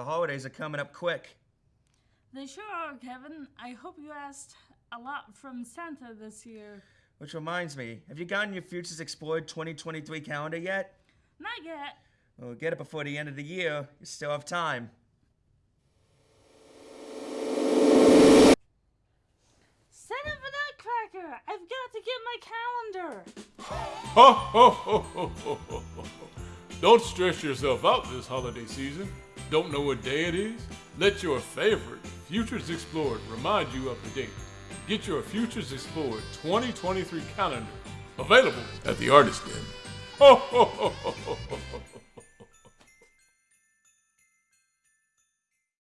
The holidays are coming up quick. They sure are, Kevin. I hope you asked a lot from Santa this year. Which reminds me, have you gotten your Futures Explored 2023 calendar yet? Not yet. Well, get it before the end of the year. You still have time. Santa the Nutcracker! I've got to get my calendar! Ho, ho, ho, ho, ho, ho, ho. Don't stress yourself out this holiday season. Don't know what day it is? Let your favorite Futures Explored remind you of the date. Get your Futures Explored 2023 calendar available at the Artist Den. Ho, ho, ho, ho, ho.